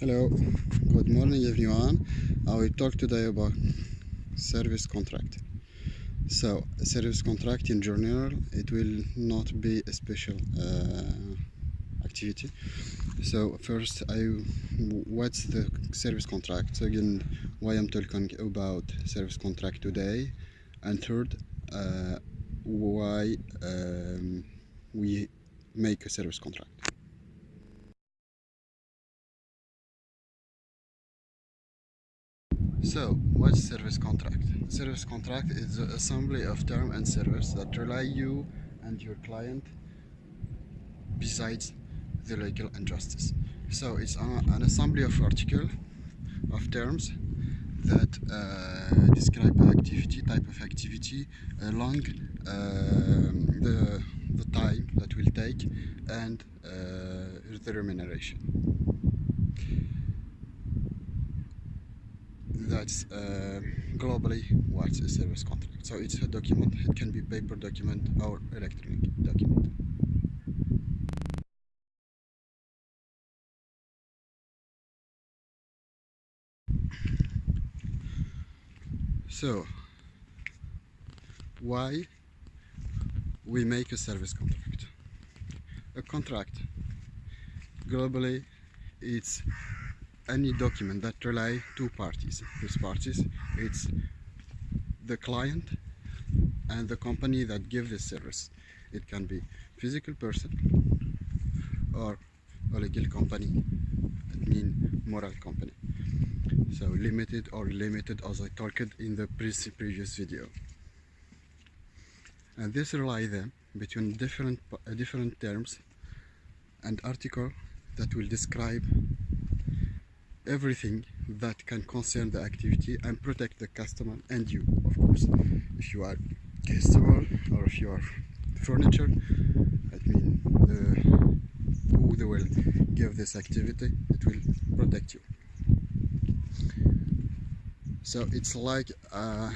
Hello, good morning everyone. I will talk today about service contract. So, service contract in general, it will not be a special uh, activity. So, first, I what's the service contract? Second, why I'm talking about service contract today, and third, uh, why um, we make a service contract. So, what's service contract? Service contract is the assembly of term and service that rely you and your client besides the legal and justice. So, it's an assembly of article of terms that uh, describe activity, type of activity along uh, the, the time that will take and uh, the remuneration. That's uh, globally what's a service contract. So it's a document, it can be paper document or electronic document. So, why we make a service contract? A contract, globally, it's any document that rely two parties. These parties, it's the client and the company that give this service. It can be physical person or a legal company, it mean moral company. So limited or limited as I talked in the previous video. And this rely them between different different terms and article that will describe everything that can concern the activity and protect the customer and you of course. If you are customer or if you are furniture I mean the, who they will give this activity it will protect you. So it's like uh,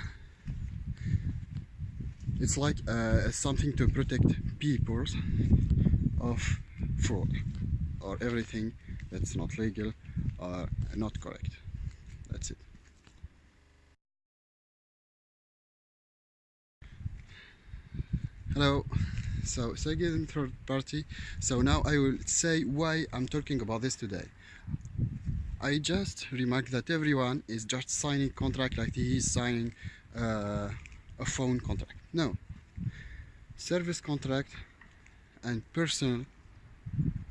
it's like uh, something to protect people of fraud or everything that's not legal are not correct. That's it. Hello. So second third party. So now I will say why I'm talking about this today. I just remarked that everyone is just signing contract like he is signing uh, a phone contract. No. Service contract and personal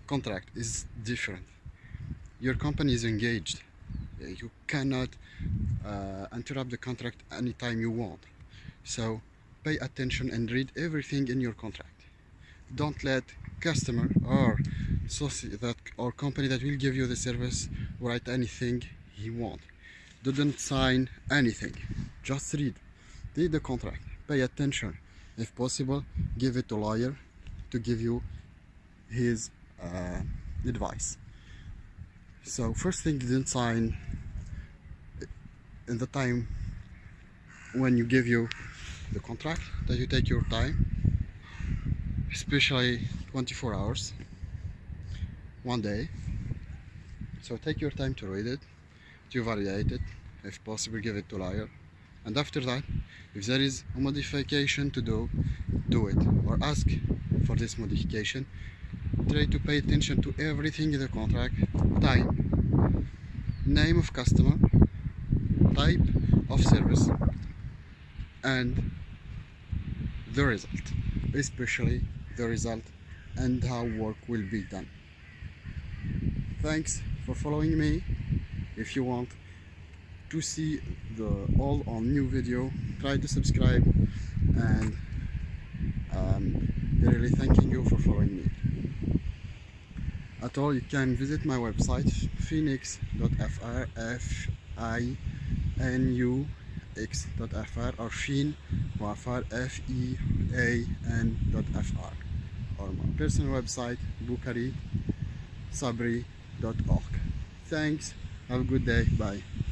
contract is different your company is engaged. You cannot uh, interrupt the contract anytime you want. So pay attention and read everything in your contract. Don't let customer or that or company that will give you the service write anything he want. Didn't sign anything. Just read. Read the contract. Pay attention. If possible give it to lawyer to give you his uh, advice so first thing you didn't sign in the time when you give you the contract that you take your time especially 24 hours one day. So take your time to read it to evaluate it if possible give it to lawyer. And after that if there is a modification to do do it or ask for this modification try to pay attention to everything in the contract. Time name of customer. Type of service. And the result. Especially the result and how work will be done. Thanks for following me. If you want to see the all on new video try to subscribe. And um, really thanking you at all you can visit my website phoenix.fr f i n u x.fr or fin wafar f e a n.fr or my personal website bukari sabri.org thanks. Have a good day. Bye